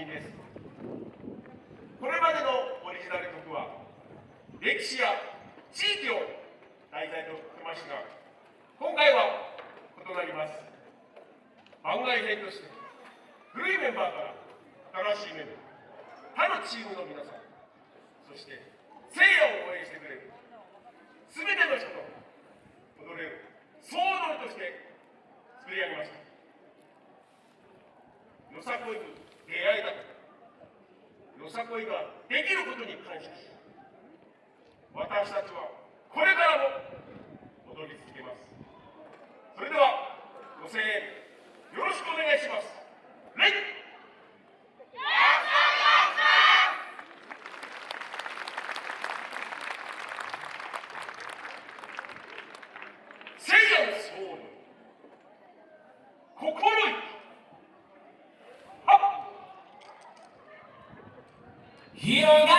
品ですこれまでのオリジナル曲は歴史や地域を題材としてましたが今回は異なります番外編として古いメンバーから新しいメンバー他のチームの皆さんそして聖夜を応援してくれる。全ての人と踊れる総踊りとして作り上げましたよさこいに出会えた。ことよさこいができることに感謝し私たちはこれからも踊り続けます。それではご声援よろしくお願いします。レイ！聖夜のソウ Here